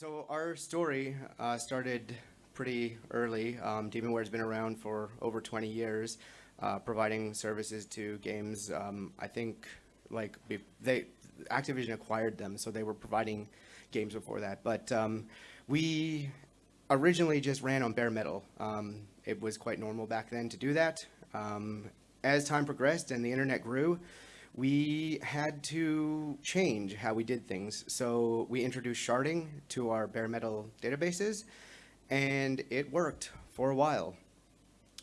So our story uh, started pretty early. Um, Demonware's been around for over 20 years, uh, providing services to games. Um, I think like they Activision acquired them, so they were providing games before that. But um, we originally just ran on bare metal. Um, it was quite normal back then to do that. Um, as time progressed and the internet grew, we had to change how we did things. So we introduced sharding to our bare metal databases and it worked for a while.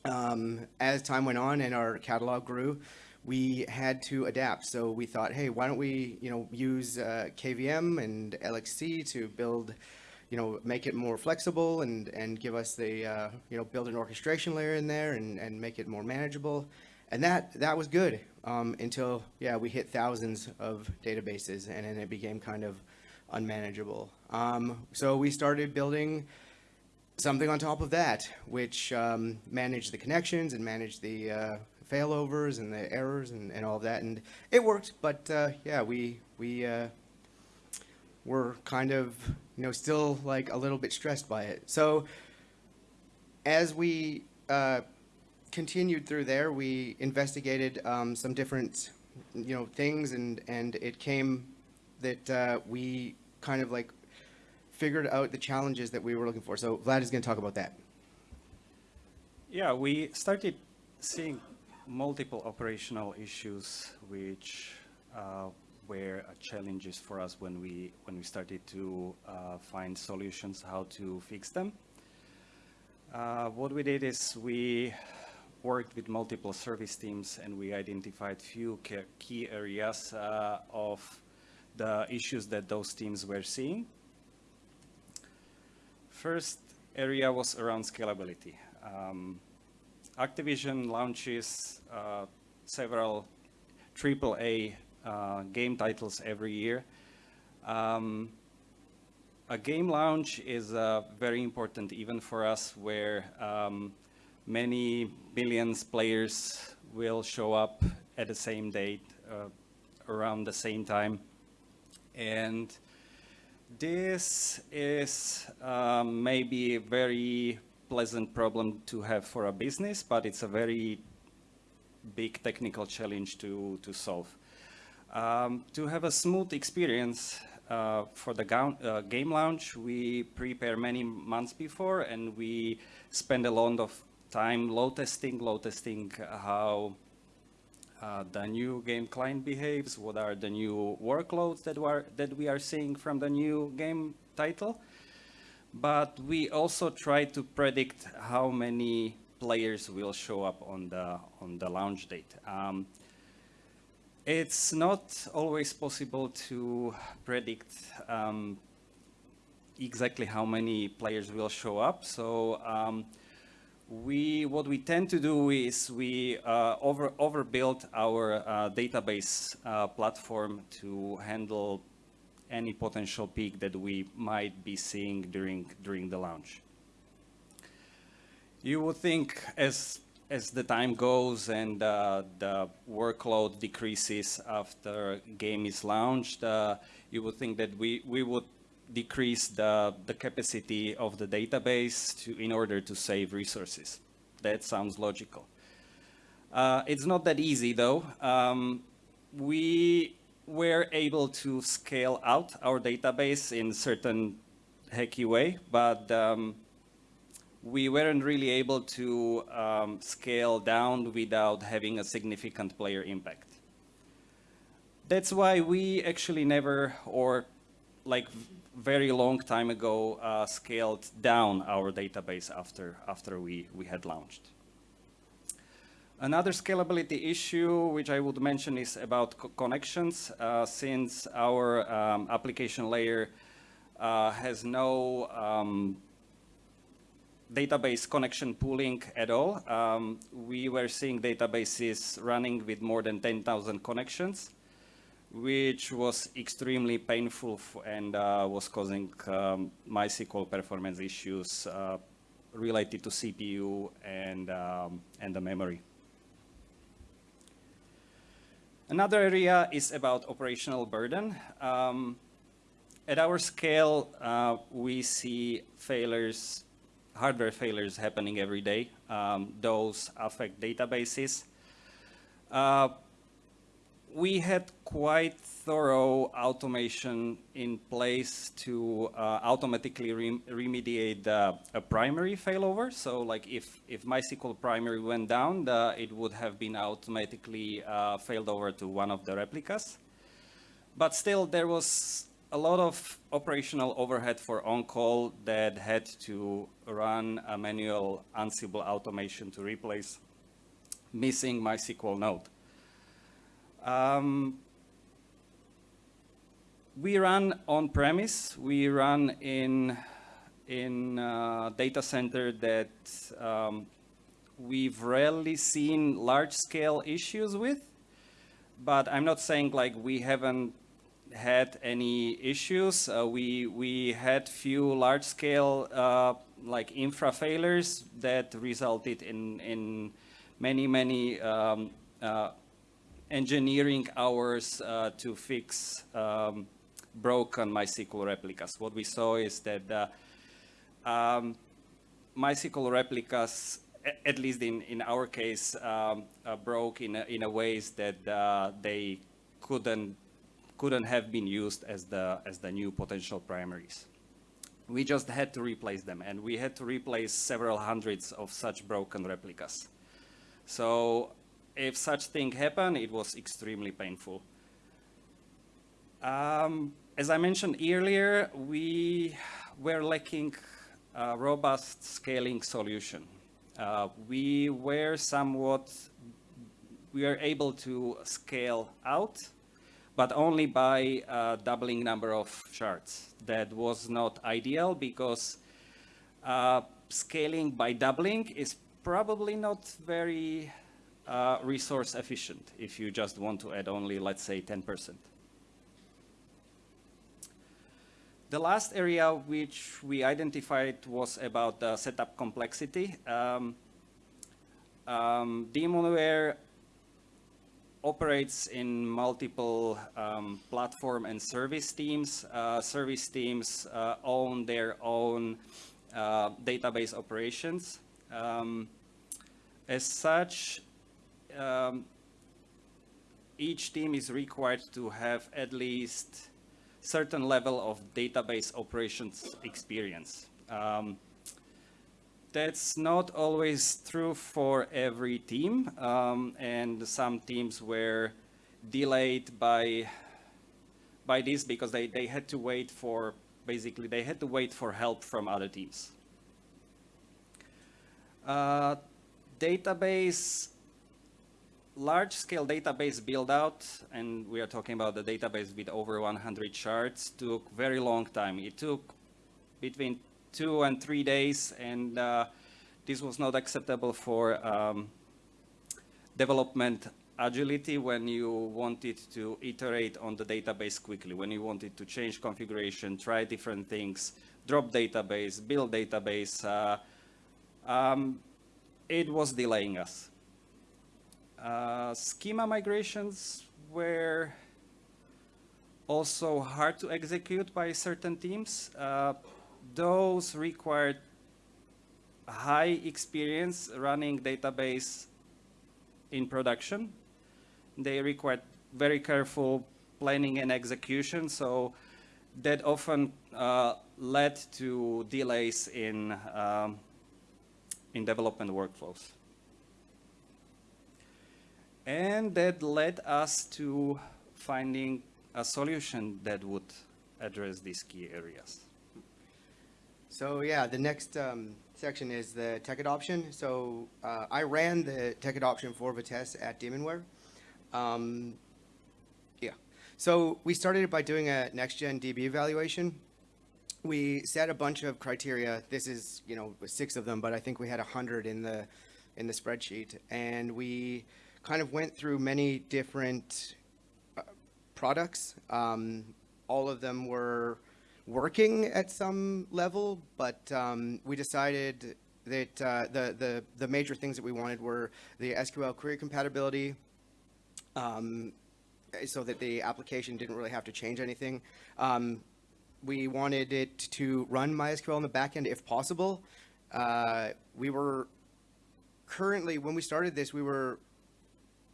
Um, as time went on and our catalog grew, we had to adapt. So we thought, hey, why don't we, you know, use uh, KVM and LXC to build, you know, make it more flexible and and give us the, uh, you know, build an orchestration layer in there and and make it more manageable. And that that was good um, until yeah we hit thousands of databases and then it became kind of unmanageable. Um, so we started building something on top of that, which um, managed the connections and managed the uh, failovers and the errors and, and all of that. And it worked, but uh, yeah, we, we uh, were kind of, you know, still like a little bit stressed by it. So as we uh, continued through there, we investigated um, some different, you know, things and, and it came that uh, we kind of like figured out the challenges that we were looking for. So Vlad is going to talk about that. Yeah, we started seeing multiple operational issues which uh, were challenges for us when we when we started to uh, find solutions how to fix them. Uh, what we did is we worked with multiple service teams and we identified few key areas uh, of the issues that those teams were seeing. First area was around scalability. Um, Activision launches uh, several AAA uh, game titles every year. Um, a game launch is uh, very important even for us where um, many millions players will show up at the same date uh, around the same time and this is um, maybe a very pleasant problem to have for a business, but it's a very big technical challenge to, to solve. Um, to have a smooth experience uh, for the uh, game launch, we prepare many months before and we spend a lot of time load testing, load testing how uh, the new game client behaves, what are the new workloads that, that we are seeing from the new game title. But we also try to predict how many players will show up on the, on the launch date. Um, it's not always possible to predict um, exactly how many players will show up. So um, we what we tend to do is we uh, over overbuild our uh, database uh, platform to handle any potential peak that we might be seeing during during the launch. You would think as as the time goes and uh, the workload decreases after game is launched, uh, you would think that we we would decrease the, the capacity of the database to, in order to save resources. That sounds logical. Uh, it's not that easy though. Um, we were able to scale out our database in certain hacky way, but um, we weren't really able to um, scale down without having a significant player impact. That's why we actually never, or like very long time ago uh, scaled down our database after, after we, we had launched. Another scalability issue which I would mention is about co connections. Uh, since our um, application layer uh, has no um, database connection pooling at all, um, we were seeing databases running with more than 10,000 connections which was extremely painful and uh, was causing um, MySQL performance issues uh, related to CPU and, um, and the memory. Another area is about operational burden. Um, at our scale, uh, we see failures, hardware failures happening every day. Um, those affect databases. We had quite thorough automation in place to uh, automatically rem remediate a primary failover. So like if, if MySQL primary went down, it would have been automatically uh, failed over to one of the replicas. But still, there was a lot of operational overhead for on-call that had to run a manual Ansible automation to replace missing MySQL node. Um, we run on-premise. We run in in a data center that um, we've rarely seen large-scale issues with. But I'm not saying like we haven't had any issues. Uh, we we had few large-scale uh, like infra failures that resulted in in many many um, uh, engineering hours uh, to fix um, broken MySQL replicas. What we saw is that uh, um, MySQL replicas, at least in, in our case, um, uh, broke in a, in a ways that uh, they couldn't couldn't have been used as the as the new potential primaries. We just had to replace them, and we had to replace several hundreds of such broken replicas. So if such thing happened, it was extremely painful. Um, as I mentioned earlier, we were lacking a robust scaling solution. Uh, we were somewhat, we were able to scale out, but only by uh, doubling number of shards. That was not ideal because uh, scaling by doubling is probably not very uh, resource efficient if you just want to add only, let's say, 10%. The last area which we identified was about the setup complexity. Um, um, Demonware operates in multiple um, platform and service teams. Uh, service teams uh, own their own uh, database operations. Um, as such, um, each team is required to have at least certain level of database operations experience. Um, that's not always true for every team, um, and some teams were delayed by by this because they, they had to wait for, basically, they had to wait for help from other teams. Uh, database large-scale database build-out, and we are talking about the database with over 100 shards, took very long time. It took between two and three days, and uh, this was not acceptable for um, development agility when you wanted to iterate on the database quickly, when you wanted to change configuration, try different things, drop database, build database. Uh, um, it was delaying us. Uh, schema migrations were also hard to execute by certain teams. Uh, those required high experience running database in production. They required very careful planning and execution, so that often uh, led to delays in, um, in development workflows. And that led us to finding a solution that would address these key areas. So yeah, the next um, section is the tech adoption. So uh, I ran the tech adoption for Vitess at Demonware. Um, yeah. So we started by doing a next-gen DB evaluation. We set a bunch of criteria. This is, you know, six of them, but I think we had a hundred in the in the spreadsheet, and we kind of went through many different uh, products. Um, all of them were working at some level, but um, we decided that uh, the, the, the major things that we wanted were the SQL query compatibility, um, so that the application didn't really have to change anything. Um, we wanted it to run MySQL on the backend if possible. Uh, we were currently, when we started this, we were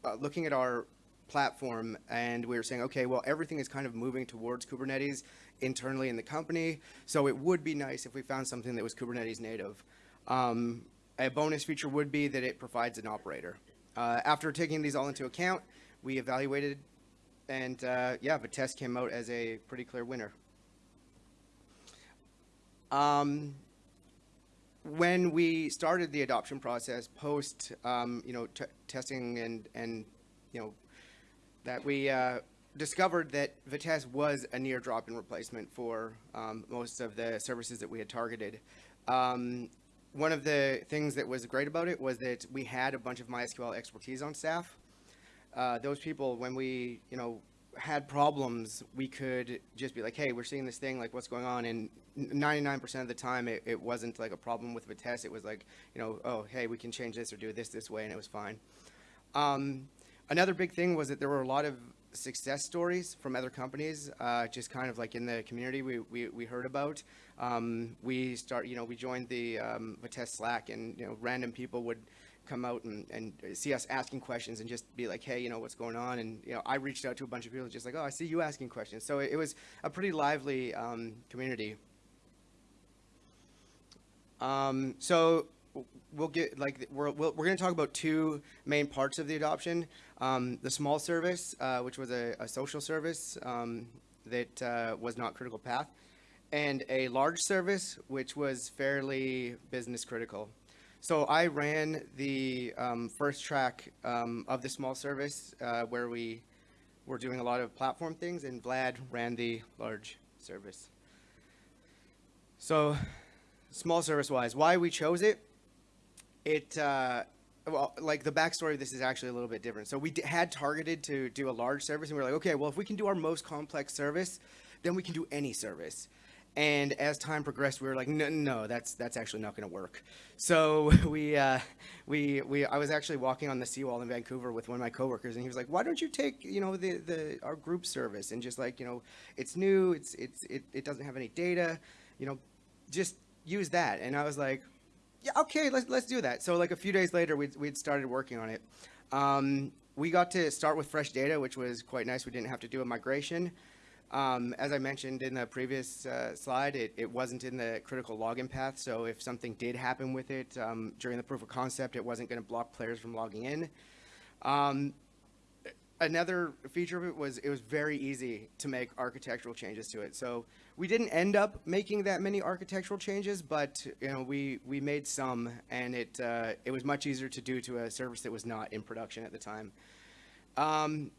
uh, looking at our platform and we were saying, okay, well, everything is kind of moving towards Kubernetes internally in the company. So it would be nice if we found something that was Kubernetes native. Um, a bonus feature would be that it provides an operator. Uh, after taking these all into account, we evaluated and uh, yeah, Vitess came out as a pretty clear winner. Um, when we started the adoption process post, um, you know, testing and, and, you know, that we uh, discovered that Vitess was a near drop-in replacement for um, most of the services that we had targeted. Um, one of the things that was great about it was that we had a bunch of MySQL expertise on staff. Uh, those people, when we, you know, had problems, we could just be like, hey, we're seeing this thing, like what's going on? And 99% of the time, it, it wasn't like a problem with Vitess. It was like, you know, oh, hey, we can change this or do this this way, and it was fine. Um, another big thing was that there were a lot of success stories from other companies, uh, just kind of like in the community we, we, we heard about. Um, we start, you know, we joined the um, Vitess Slack and, you know, random people would come out and, and see us asking questions and just be like, hey, you know, what's going on? And, you know, I reached out to a bunch of people just like, oh, I see you asking questions. So it, it was a pretty lively um, community. Um, so we'll get like we're we're, going to talk about two main parts of the adoption: um, the small service, uh, which was a, a social service um, that uh, was not critical path, and a large service, which was fairly business critical. So I ran the um, first track um, of the small service uh, where we were doing a lot of platform things, and Vlad ran the large service. So small service wise, why we chose it, it, uh, well, like the backstory of this is actually a little bit different. So we had targeted to do a large service, and we were like, okay, well, if we can do our most complex service, then we can do any service. And as time progressed, we were like, no, no, that's that's actually not going to work. So we uh, we we I was actually walking on the seawall in Vancouver with one of my coworkers, and he was like, why don't you take you know the the our group service and just like you know it's new, it's it's it, it doesn't have any data, you know, just use that. And I was like, yeah, okay, let's let's do that. So like a few days later, we'd we'd started working on it. Um, we got to start with fresh data, which was quite nice. We didn't have to do a migration. Um, as I mentioned in the previous uh, slide, it, it wasn't in the critical login path. So if something did happen with it um, during the proof of concept, it wasn't going to block players from logging in. Um, another feature of it was it was very easy to make architectural changes to it. So we didn't end up making that many architectural changes, but you know we we made some, and it uh, it was much easier to do to a service that was not in production at the time. Um,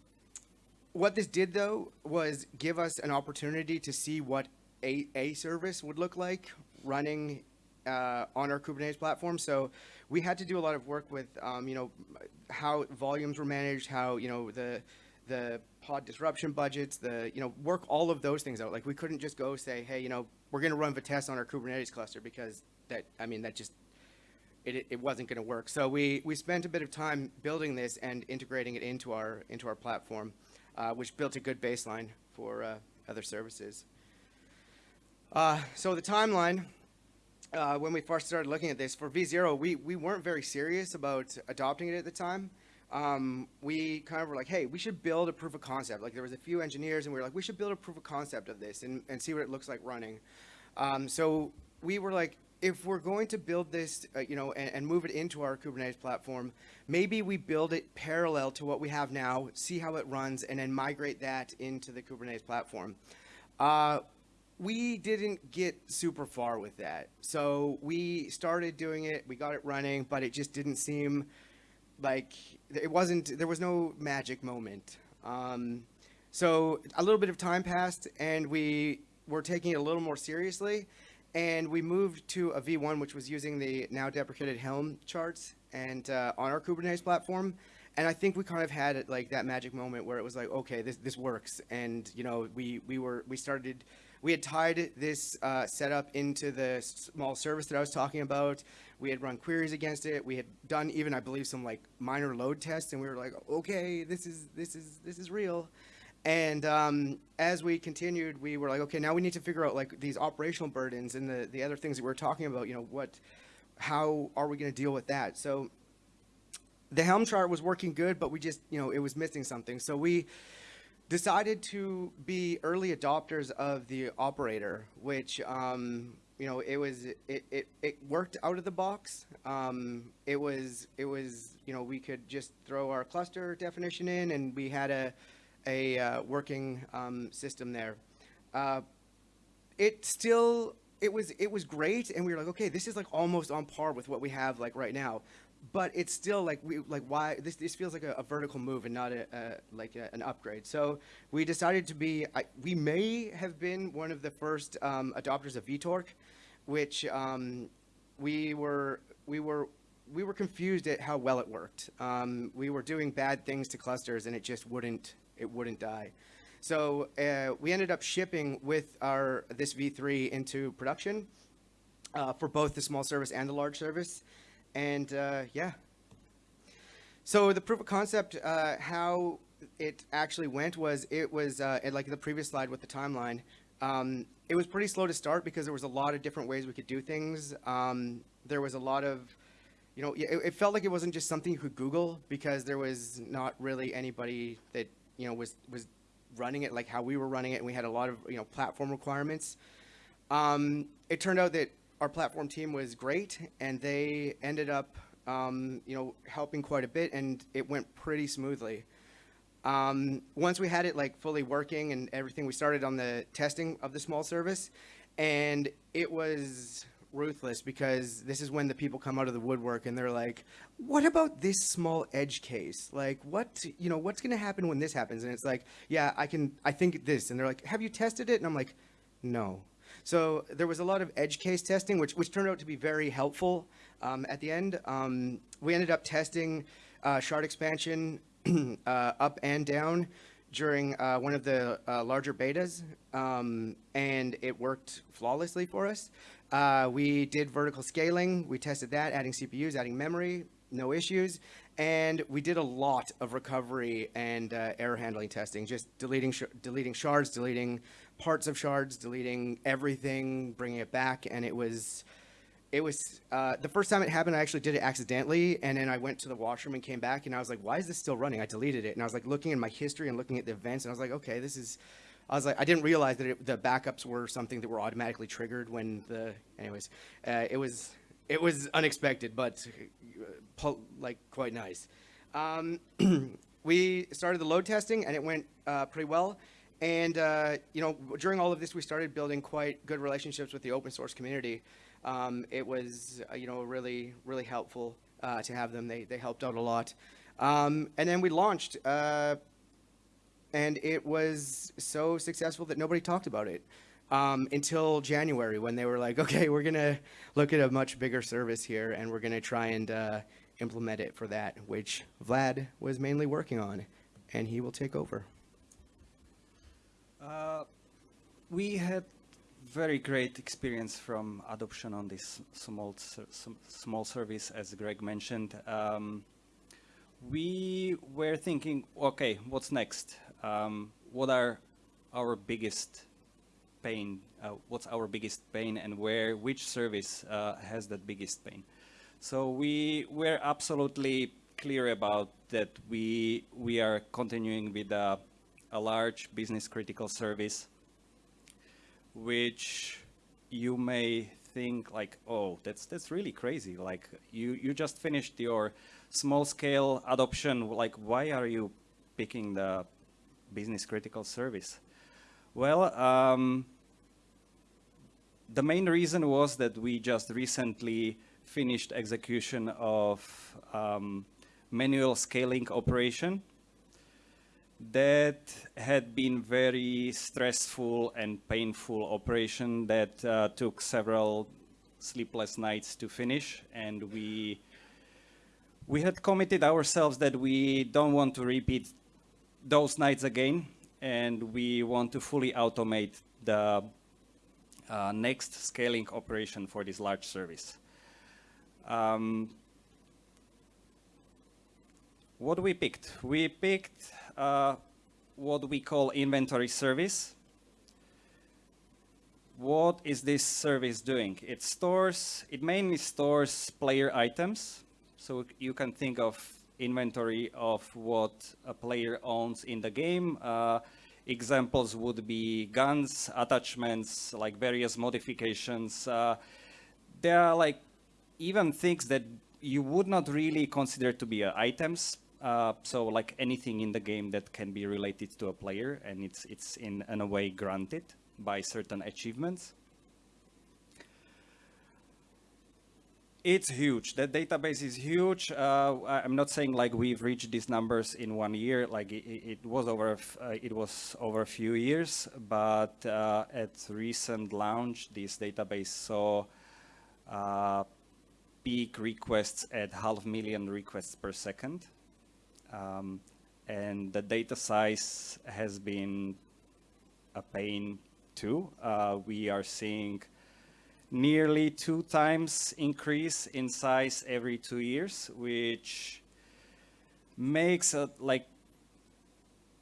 what this did though was give us an opportunity to see what a, a service would look like running uh, on our Kubernetes platform. So we had to do a lot of work with, um, you know, how volumes were managed, how, you know, the, the pod disruption budgets, the, you know, work all of those things out. Like we couldn't just go say, hey, you know, we're going to run Vitess on our Kubernetes cluster because that, I mean, that just, it, it wasn't going to work. So we, we spent a bit of time building this and integrating it into our, into our platform which built a good baseline for uh, other services. Uh, so the timeline, uh, when we first started looking at this, for V0, we, we weren't very serious about adopting it at the time. Um, we kind of were like, hey, we should build a proof of concept. Like there was a few engineers and we were like, we should build a proof of concept of this and, and see what it looks like running. Um, so we were like, if we're going to build this, uh, you know, and, and, move it into our Kubernetes platform, maybe we build it parallel to what we have now, see how it runs, and then migrate that into the Kubernetes platform. Uh, we didn't get super far with that. So we started doing it, we got it running, but it just didn't seem like it wasn't, there was no magic moment. Um, so a little bit of time passed and we were taking it a little more seriously and we moved to a V1, which was using the now deprecated Helm charts and uh, on our Kubernetes platform. And I think we kind of had like that magic moment where it was like, okay, this this works. And you know, we we were we started, we had tied this uh, setup into the small service that I was talking about. We had run queries against it. We had done even, I believe, some like minor load tests, and we were like, okay, this is this is this is real. And um, as we continued, we were like, okay, now we need to figure out like these operational burdens and the, the other things that we are talking about. You know, what, how are we going to deal with that? So the Helm chart was working good, but we just, you know, it was missing something. So we decided to be early adopters of the operator, which, um, you know, it was, it, it, it worked out of the box. Um, it was, it was, you know, we could just throw our cluster definition in and we had a, a uh, working um, system there. Uh, it still it was it was great and we were like okay this is like almost on par with what we have like right now. But it's still like we like why this this feels like a, a vertical move and not a, a like a, an upgrade. So we decided to be I, we may have been one of the first um, adopters of VTOrc which um, we were we were we were confused at how well it worked. Um, we were doing bad things to clusters and it just wouldn't it wouldn't die so uh, we ended up shipping with our this V3 into production uh, for both the small service and the large service. And uh, yeah. So the proof of concept, uh, how it actually went was it was uh, like the previous slide with the timeline. Um, it was pretty slow to start because there was a lot of different ways we could do things. Um, there was a lot of, you know, it, it felt like it wasn't just something you could Google because there was not really anybody that you know was was running it like how we were running it, and we had a lot of you know platform requirements. Um, it turned out that our platform team was great, and they ended up um, you know helping quite a bit, and it went pretty smoothly. Um, once we had it like fully working and everything, we started on the testing of the small service, and it was ruthless because this is when the people come out of the woodwork and they're like, what about this small edge case? Like what, you know, what's going to happen when this happens? And it's like, yeah, I can, I think this. And they're like, have you tested it? And I'm like, no. So there was a lot of edge case testing, which, which turned out to be very helpful um, at the end. Um, we ended up testing uh, shard expansion uh, up and down during uh, one of the uh, larger betas, um, and it worked flawlessly for us. Uh, we did vertical scaling. We tested that, adding CPUs, adding memory, no issues. And we did a lot of recovery and uh, error handling testing, just deleting, sh deleting shards, deleting parts of shards, deleting everything, bringing it back. And it was, it was, uh, the first time it happened, I actually did it accidentally. And then I went to the washroom and came back and I was like, why is this still running? I deleted it. And I was like looking in my history and looking at the events and I was like, okay, this is, I was like, I didn't realize that it, the backups were something that were automatically triggered when the, anyways, uh, it was, it was unexpected, but uh, like quite nice. Um, we started the load testing and it went uh, pretty well. And, uh, you know, during all of this, we started building quite good relationships with the open source community. Um, it was, uh, you know, really, really helpful uh, to have them. They, they helped out a lot. Um, and then we launched and it was so successful that nobody talked about it um, until January when they were like, okay, we're going to look at a much bigger service here and we're going to try and uh, implement it for that, which Vlad was mainly working on, and he will take over. Uh, we had very great experience from adoption on this small small service, as Greg mentioned. Um, we were thinking, okay, what's next? Um, what are our biggest pain, uh, what's our biggest pain and where, which service uh, has that biggest pain. So we were absolutely clear about that we, we are continuing with a, a large business critical service, which you may think like, oh, that's that's really crazy. Like you you just finished your small scale adoption. Like why are you picking the business critical service? Well, um, the main reason was that we just recently finished execution of um, manual scaling operation that had been very stressful and painful operation that uh, took several sleepless nights to finish and we we had committed ourselves that we don't want to repeat those nights again, and we want to fully automate the uh, next scaling operation for this large service. Um, what we picked? We picked uh, what we call inventory service. What is this service doing? It stores, it mainly stores player items. So you can think of inventory of what a player owns in the game. Uh, examples would be guns, attachments, like various modifications. Uh, there are like even things that you would not really consider to be uh, items. Uh, so like anything in the game that can be related to a player and it's, it's in, in a way granted by certain achievements. It's huge. That database is huge. Uh, I'm not saying like we've reached these numbers in one year. Like it, it was over, uh, it was over a few years. But uh, at recent launch, this database saw uh, peak requests at half million requests per second. Um, and the data size has been a pain too. Uh, we are seeing nearly two times increase in size every two years, which makes a like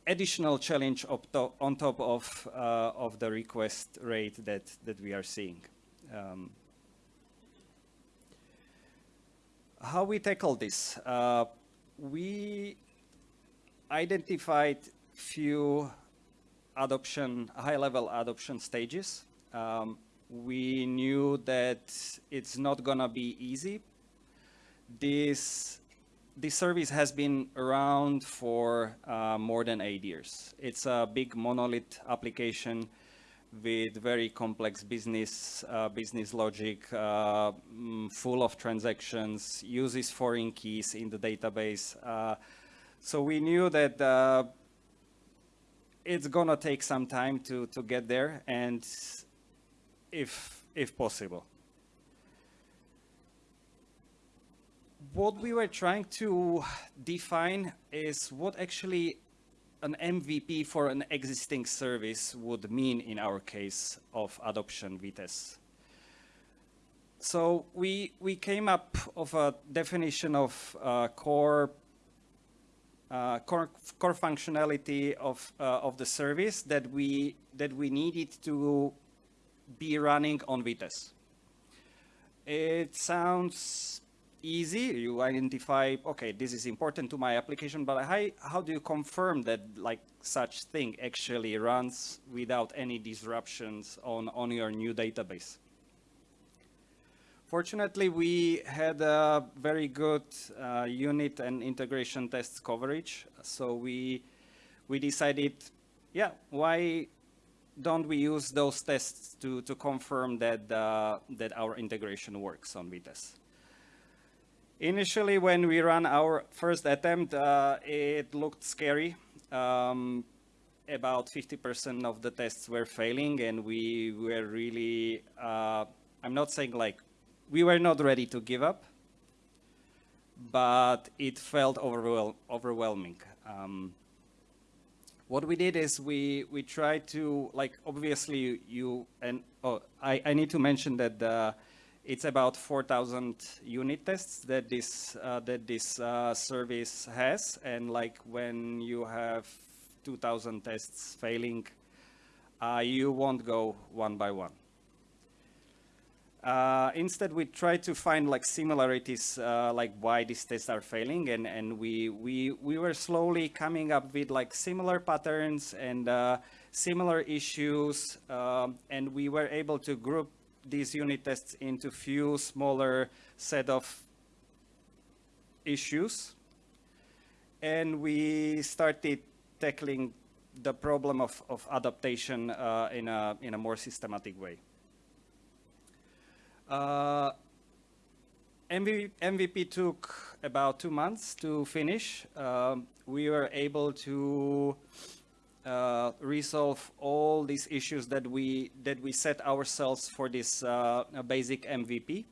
additional challenge to on top of uh, of the request rate that that we are seeing. Um, how we tackle this? Uh, we identified few adoption, high-level adoption stages. Um, we knew that it's not gonna be easy. This, this service has been around for uh, more than eight years. It's a big monolith application with very complex business uh, business logic, uh, mm, full of transactions, uses foreign keys in the database. Uh, so we knew that uh, it's gonna take some time to to get there, and if if possible. What we were trying to define is what actually an MVP for an existing service would mean in our case of adoption Vitess. So we, we came up of a definition of uh, core, uh, core, core functionality of, uh, of the service that we, that we needed to be running on Vitess. It sounds easy. You identify, okay, this is important to my application, but how, how do you confirm that like such thing actually runs without any disruptions on, on your new database? Fortunately, we had a very good uh, unit and integration tests coverage. So we, we decided, yeah, why don't we use those tests to, to confirm that, uh, that our integration works on Vitess? Initially, when we ran our first attempt, uh, it looked scary. Um, about 50% of the tests were failing and we were really, uh, I'm not saying like, we were not ready to give up, but it felt overwhel overwhelming. Um, what we did is we, we tried to, like, obviously you, and oh, I, I need to mention that the, it's about 4,000 unit tests that this uh, that this uh, service has, and like when you have 2,000 tests failing, uh, you won't go one by one. Uh, instead, we try to find like similarities, uh, like why these tests are failing, and and we we we were slowly coming up with like similar patterns and uh, similar issues, um, and we were able to group these unit tests into few smaller set of issues. And we started tackling the problem of, of adaptation uh, in, a, in a more systematic way. Uh, MV, MVP took about two months to finish. Um, we were able to uh, resolve all these issues that we that we set ourselves for this uh, basic MVP.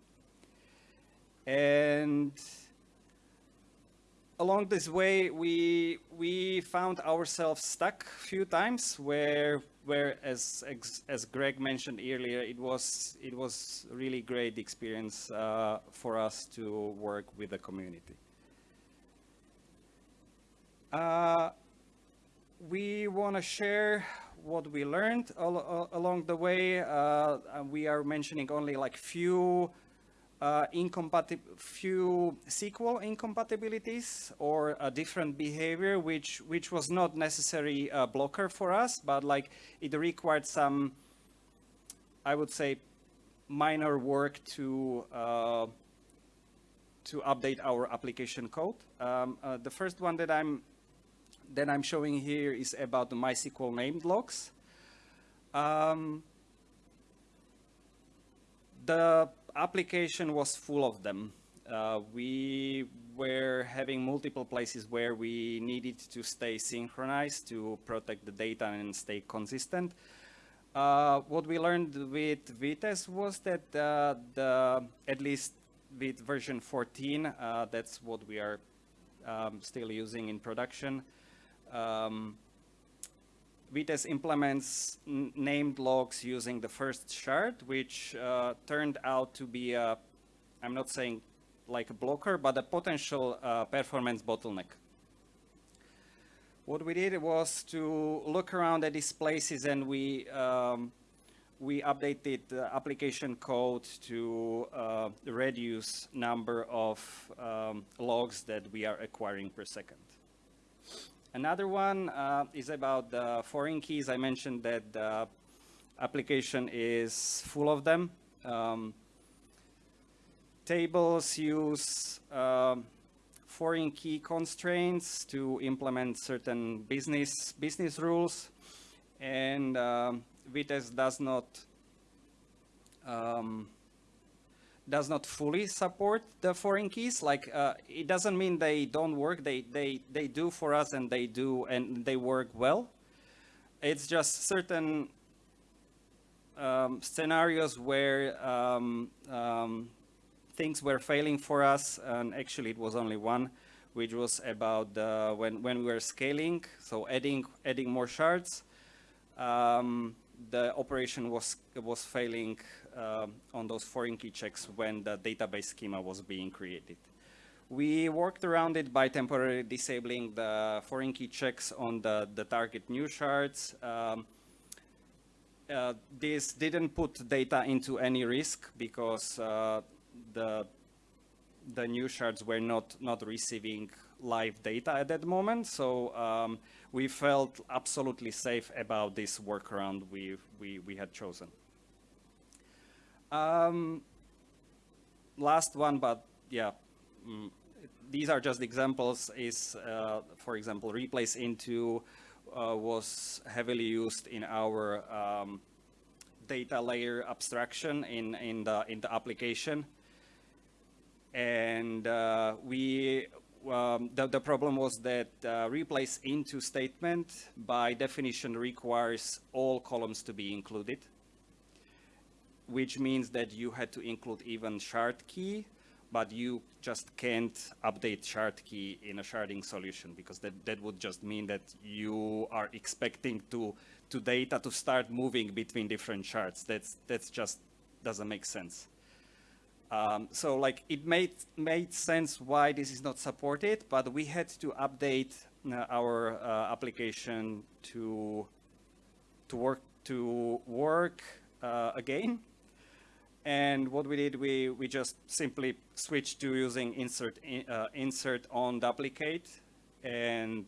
And along this way, we we found ourselves stuck a few times where where as as Greg mentioned earlier, it was it was really great experience uh, for us to work with the community. Uh, we want to share what we learned al al along the way. Uh, we are mentioning only like few uh, few SQL incompatibilities or a different behavior, which which was not necessarily a blocker for us, but like it required some, I would say, minor work to uh, to update our application code. Um, uh, the first one that I'm that I'm showing here is about the MySQL named locks. Um, the application was full of them. Uh, we were having multiple places where we needed to stay synchronized to protect the data and stay consistent. Uh, what we learned with Vitess was that uh, the, at least with version 14, uh, that's what we are um, still using in production. Um, Vitess implements named locks using the first shard, which uh, turned out to be a, I'm not saying like a blocker, but a potential uh, performance bottleneck. What we did was to look around at these places and we um, we updated the application code to uh, reduce number of um, logs that we are acquiring per second. Another one uh, is about the foreign keys. I mentioned that the application is full of them. Um, tables use um, foreign key constraints to implement certain business business rules, and um, Vitess does not um, does not fully support the foreign keys. Like uh, it doesn't mean they don't work. They they they do for us, and they do, and they work well. It's just certain um, scenarios where um, um, things were failing for us, and actually it was only one, which was about uh, when when we were scaling, so adding adding more shards. Um, the operation was was failing uh, on those foreign key checks when the database schema was being created. We worked around it by temporarily disabling the foreign key checks on the, the target new shards. Um, uh, this didn't put data into any risk because uh, the the new shards were not not receiving live data at that moment. So um, we felt absolutely safe about this workaround we we we had chosen. Um, last one, but yeah, mm, these are just examples, is, uh, for example, replace into uh, was heavily used in our um, data layer abstraction in, in, the, in the application. And uh, we, um, the, the problem was that uh, replace into statement by definition requires all columns to be included which means that you had to include even shard key, but you just can't update shard key in a sharding solution because that, that would just mean that you are expecting to, to data to start moving between different shards. That's, that's just doesn't make sense. Um, so like it made, made sense why this is not supported, but we had to update uh, our uh, application to, to work, to work uh, again and what we did, we, we just simply switched to using insert, in, uh, insert on duplicate, and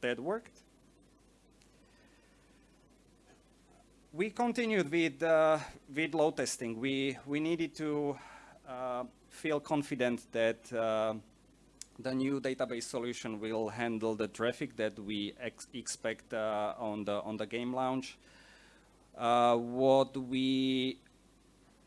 that worked. We continued with, uh, with load testing. We, we needed to uh, feel confident that uh, the new database solution will handle the traffic that we ex expect uh, on, the, on the game launch. Uh, what we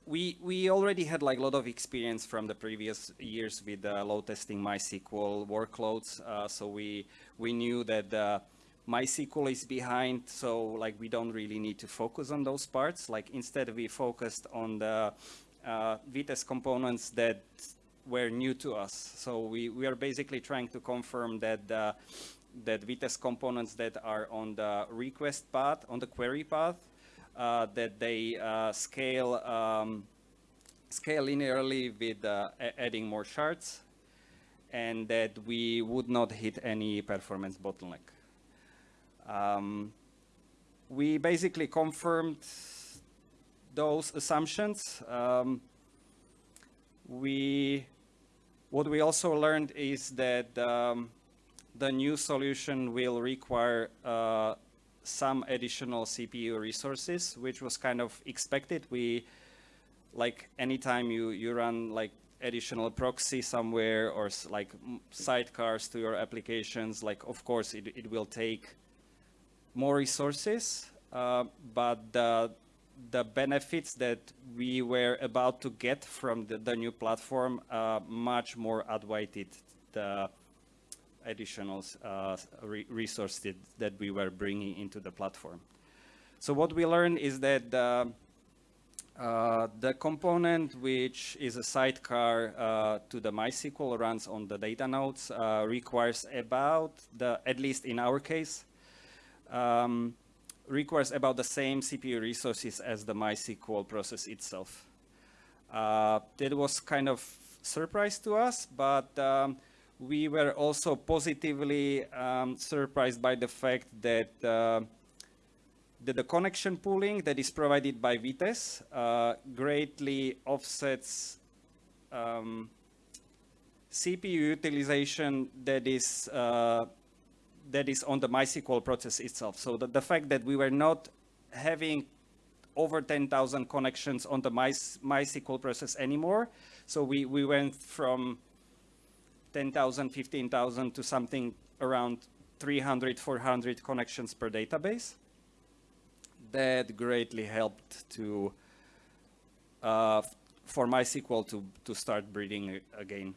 we we already had like a lot of experience from the previous years with uh, load testing MySQL workloads. Uh, so we we knew that uh, MySQL is behind, so like we don't really need to focus on those parts. Like instead we focused on the uh, Vitess components that were new to us. So we, we are basically trying to confirm that the, that Vitess components that are on the request path, on the query path, uh, that they uh, scale um, scale linearly with uh, adding more shards and that we would not hit any performance bottleneck. Um, we basically confirmed those assumptions. Um, we, what we also learned is that um, the new solution will require uh, some additional CPU resources, which was kind of expected. We, like anytime you, you run like additional proxy somewhere or like sidecars to your applications, like of course it, it will take more resources, uh, but the, the benefits that we were about to get from the, the new platform uh, much more outweighed the additional uh, re resources that we were bringing into the platform. So what we learned is that uh, uh, the component which is a sidecar uh, to the MySQL runs on the data nodes uh, requires about the, at least in our case, um, requires about the same CPU resources as the MySQL process itself. Uh, that was kind of surprise to us, but um, we were also positively um, surprised by the fact that, uh, that the connection pooling that is provided by Vitess uh, greatly offsets um, CPU utilization that is uh, that is on the MySQL process itself. So the, the fact that we were not having over 10,000 connections on the My, MySQL process anymore. So we, we went from 10,000, 15,000 to something around 300, 400 connections per database. That greatly helped to uh, for MySQL to, to start breathing again.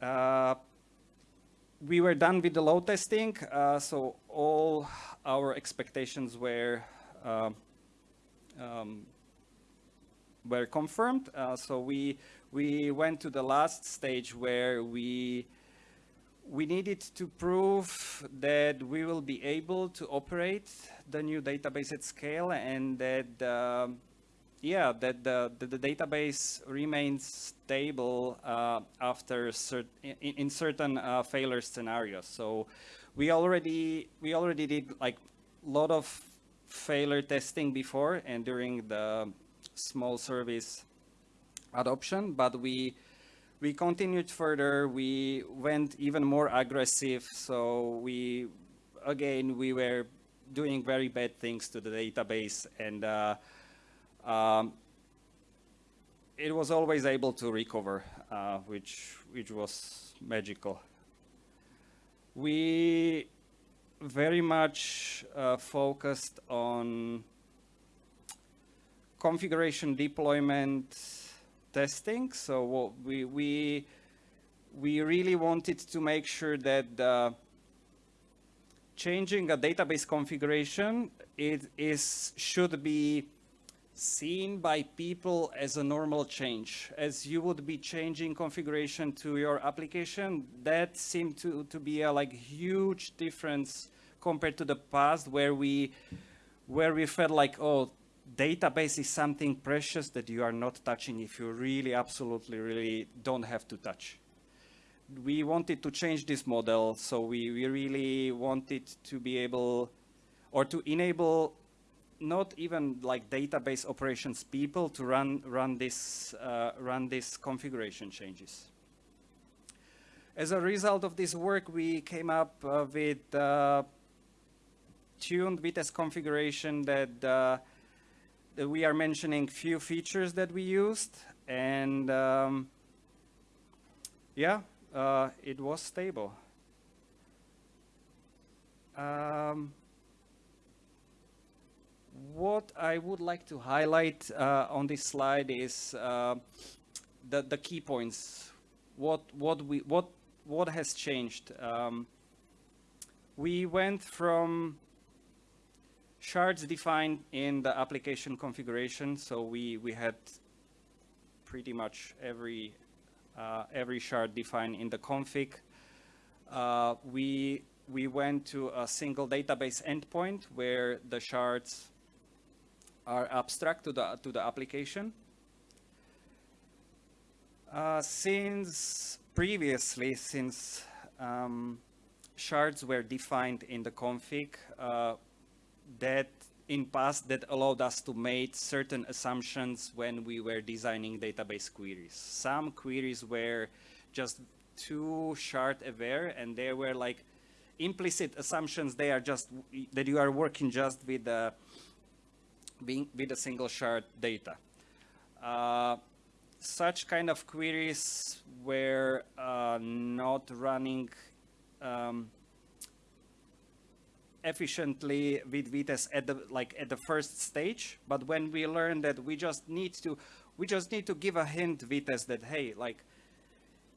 Uh, we were done with the load testing, uh, so all our expectations were uh, um, were confirmed. Uh, so we we went to the last stage where we we needed to prove that we will be able to operate the new database at scale and that um, yeah that the, the, the, database remains stable uh, after cert in, in, certain uh, failure scenarios. So we already we already did like a lot of failure testing before and during the small service adoption, but we we continued further. We went even more aggressive. So we again we were doing very bad things to the database, and uh, um, it was always able to recover, uh, which which was magical. We very much uh, focused on configuration deployment testing. So we, we, we really wanted to make sure that uh, changing a database configuration it is should be seen by people as a normal change. As you would be changing configuration to your application, that seemed to, to be a like huge difference compared to the past where we where we felt like, oh, database is something precious that you are not touching if you really absolutely really don't have to touch. We wanted to change this model, so we, we really wanted to be able or to enable not even like database operations people to run run this uh, run this configuration changes. As a result of this work, we came up uh, with uh, tuned Vitess configuration that uh, we are mentioning few features that we used and um, yeah, uh, it was stable. Um, what I would like to highlight uh, on this slide is uh, the, the key points. What, what, we, what, what has changed? Um, we went from shards defined in the application configuration. So we, we had pretty much every, uh, every shard defined in the config. Uh, we, we went to a single database endpoint where the shards are abstract to the, to the application. Uh, since previously, since um, shards were defined in the config uh, that in past that allowed us to make certain assumptions when we were designing database queries. Some queries were just too shard aware and they were like implicit assumptions they are just that you are working just with the being with a single shard data. Uh, such kind of queries were uh, not running um, efficiently with Vitess at the like at the first stage. But when we learn that we just need to we just need to give a hint Vitess that hey like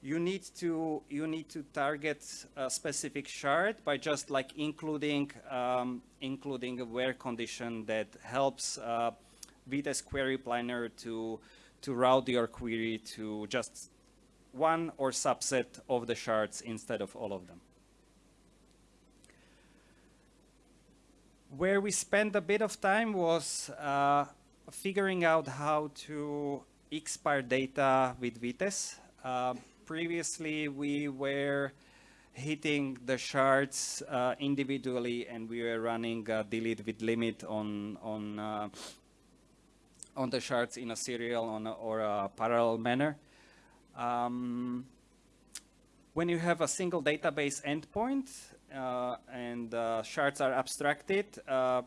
you need to you need to target a specific shard by just like including um, including a where condition that helps uh, query planner to to route your query to just one or subset of the shards instead of all of them. Where we spent a bit of time was uh, figuring out how to expire data with Vitess. Uh, previously, we were hitting the shards uh, individually and we were running delete with limit on, on, uh, on the shards in a serial on a, or a parallel manner. Um, when you have a single database endpoint, uh, and uh, shards are abstracted. Uh,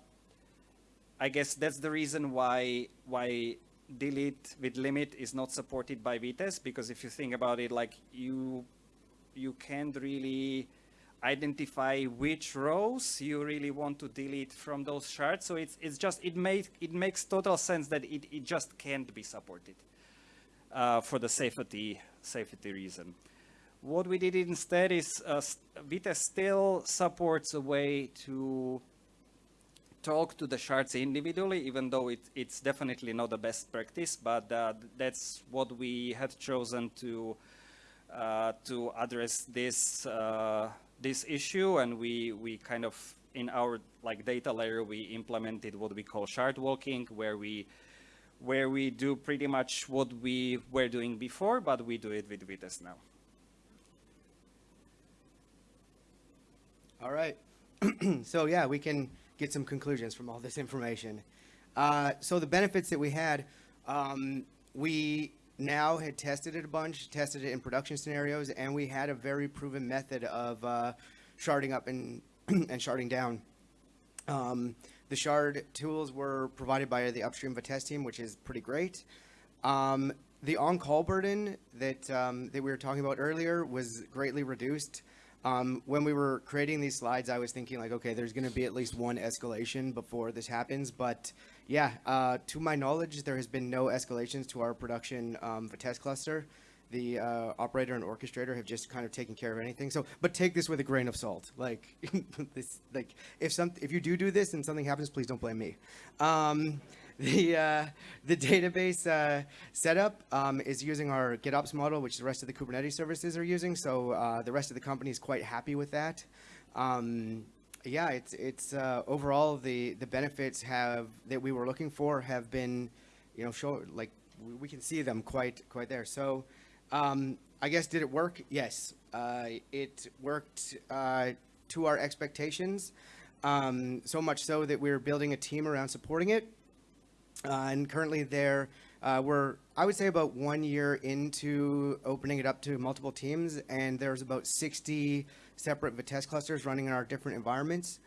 I guess that's the reason why why delete with limit is not supported by Vitess because if you think about it, like you you can't really identify which rows you really want to delete from those shards. So it's it's just it makes it makes total sense that it it just can't be supported uh, for the safety safety reason. What we did instead is uh, still supports a way to talk to the shards individually, even though it, it's definitely not the best practice, but uh, that's what we had chosen to uh, to address this uh, this issue, and we we kind of in our like data layer we implemented what we call shard walking, where we where we do pretty much what we were doing before, but we do it with Vitess now. All right. so yeah, we can get some conclusions from all this information. Uh, so the benefits that we had, um, we now had tested it a bunch, tested it in production scenarios, and we had a very proven method of uh, sharding up and, and sharding down. Um, the shard tools were provided by the upstream Vitess team, which is pretty great. Um, the on-call burden that, um, that we were talking about earlier was greatly reduced. Um, when we were creating these slides, I was thinking like, okay, there's going to be at least one escalation before this happens. But yeah, uh, to my knowledge, there has been no escalations to our production um, Vitess cluster. The uh, operator and orchestrator have just kind of taken care of anything. So, but take this with a grain of salt. Like, this, like if some, if you do do this and something happens, please don't blame me. Um, the, uh, the database uh, setup um, is using our GitOps model, which the rest of the Kubernetes services are using. So uh, the rest of the company is quite happy with that. Um, yeah, it's it's uh, overall the the benefits have that we were looking for have been, you know, show like we can see them quite quite there. So um, I guess did it work? Yes, uh, it worked uh, to our expectations. Um, so much so that we're building a team around supporting it. Uh, and currently there, uh, we're, I would say about one year into opening it up to multiple teams, and there's about 60 separate Vitess clusters running in our different environments.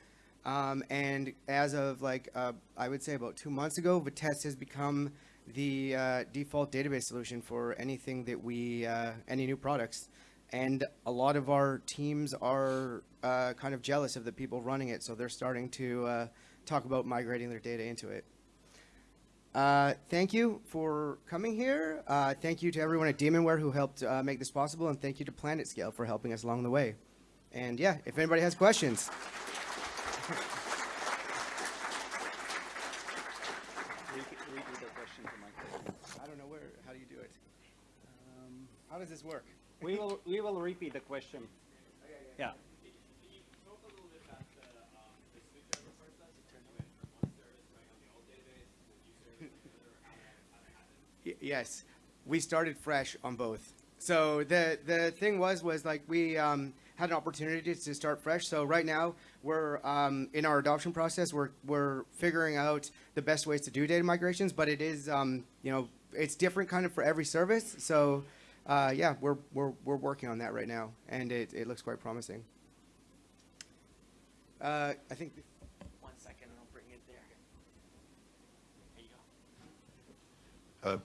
Um, and as of like, uh, I would say about two months ago, Vitess has become the uh, default database solution for anything that we, uh, any new products. And a lot of our teams are uh, kind of jealous of the people running it, so they're starting to talk about migrating their data into it. Uh, thank you for coming here. Uh, thank you to everyone at Demonware who helped uh, make this possible, and thank you to PlanetScale for helping us along the way. And yeah, if anybody has questions. We the question to Michael. I don't know where. How do you do it? Um, how does this work? We will we will repeat the question. Yeah. Yes, we started fresh on both. So the the thing was was like we um, had an opportunity to start fresh. So right now, we're um, in our adoption process. We're we're figuring out the best ways to do data migrations, but it is um, you know it's different kind of for every service. So uh, yeah, we're we're we're working on that right now, and it it looks quite promising. Uh, I think. One second, and I'll bring it there. There you go. Uh,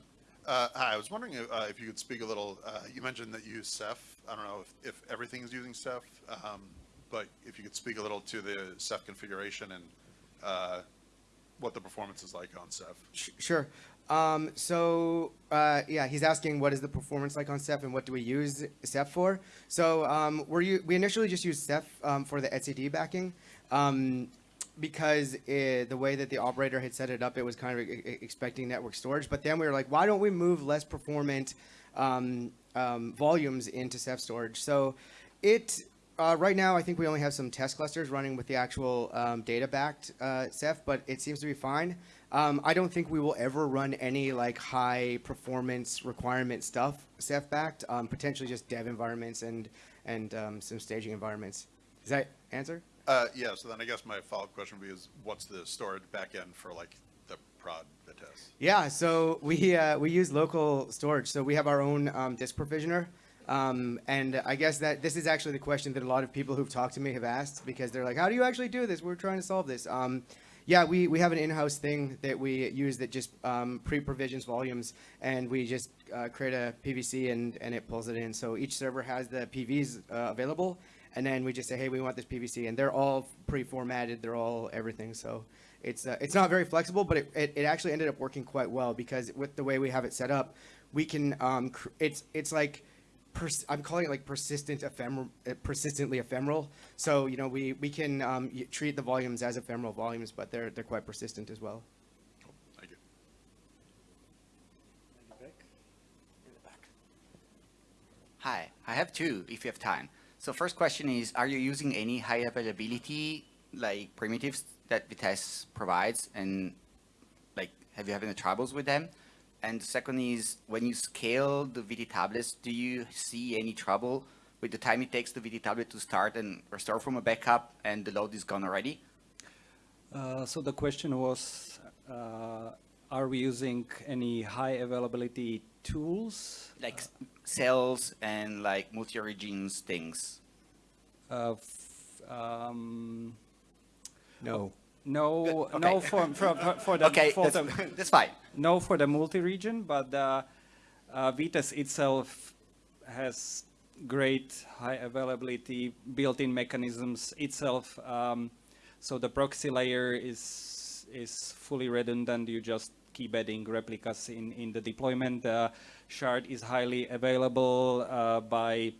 uh, Hi, I was wondering if uh, if you could speak a little, uh, you mentioned that you use Ceph. I don't know if if everything is using Ceph, um, but if you could speak a little to the Ceph configuration and uh, what the performance is like on Ceph. Sure. Um, so uh, yeah, he's asking what is the performance like on Ceph and what do we use Ceph for? So um, we initially just used Ceph um, for the etcd backing um, because it, the way that the operator had set it up, it was kind of expecting network storage. But then we were like, why don't we move less performant um, um, volumes into Ceph storage? So it uh, right now, I think we only have some test clusters running with the actual um, data-backed uh, Ceph, but it seems to be fine. Um, I don't think we will ever run any like high performance requirement stuff Ceph-backed. Um, potentially just dev environments and and um, some staging environments. Does that answer? Uh, Yeah, so then I guess my follow-up question would be is what's the storage backend for like the prod Vitess? Yeah, so we uh, we use local storage. So we have our own um, disk provisioner, um, and I guess that this is actually the question that a lot of people who've talked to me have asked because they're like, "How do you actually do this? We're trying to solve this." Um, yeah, we, we have an in-house thing that we use that just um, pre-provisions volumes, and we just uh, create a PVC and, and it pulls it in. So each server has the PVs uh, available, and then we just say, hey, we want this PVC, and they're all pre-formatted. They're all everything. So it's uh, it's not very flexible, but it, it, it actually ended up working quite well because with the way we have it set up, we can um, cr- it's it's like pers- I'm calling it like persistent ephemeral, uh, persistently ephemeral. So you know we we can um, y- treat the volumes as ephemeral volumes, but they're they're quite persistent as well. Thank you. Hi, I have two if you have time. So first question is, are you using any high availability like primitives that Vitess provides and like have you had any troubles with them? And second is, when you scale the VT tablets, do you see any trouble with the time it takes the VT tablet to start and restore from a backup and the load is gone already? Uh, so the question was, uh, are we using any high availability tools? Like s- cells and like multi-origins things. Uh, um, No. no, Good, no for, for, for, for the, Okay, for that's, the, that's fine. no for the multi-region, but uh, uh, Vitess itself has great high availability built-in mechanisms itself. Um, so the proxy layer is is fully redundant. You just keep adding replicas in in the deployment. The shard is highly available uh, by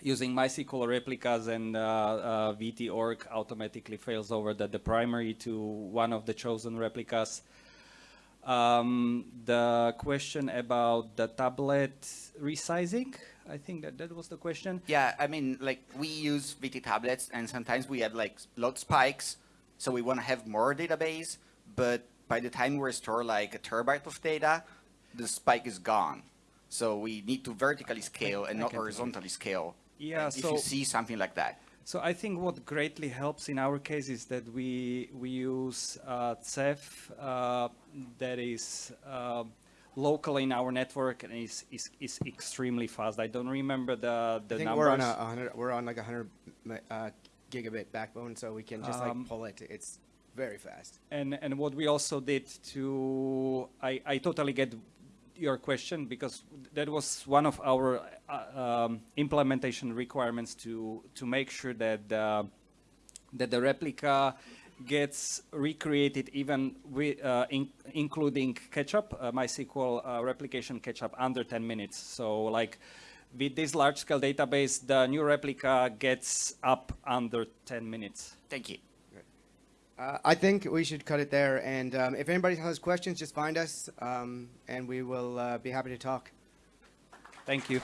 using MySQL replicas and uh, uh, VTOrc automatically fails over the, the primary to one of the chosen replicas. Um, the question about the tablet resizing, I think that that was the question. Yeah, I mean, like we use VT tablets, and sometimes we have like load spikes, so we want to have more database. But by the time we restore like a terabyte of data, the spike is gone. So we need to vertically scale and I not horizontally scale. Yeah, if so- you see something like that. So I think what greatly helps in our case is that we we use uh, Ceph uh, that is uh, local in our network and is, is is extremely fast. I don't remember the the I think numbers. we're on a, a hundred. We're on like a hundred uh, gigabit backbone, so we can just Um, like pull it. It's very fast. And and what we also did to I I totally get your question because that was one of our uh, um, implementation requirements to to make sure that uh, that the replica gets recreated even with uh, in, including catch-up, uh, MySQL uh, replication catch-up under 10 minutes. So like with this large-scale database, the new replica gets up under 10 minutes. Thank you. Uh, I think we should cut it there. And um, if anybody has questions, just find us, um, and we will uh, be happy to talk. Thank you.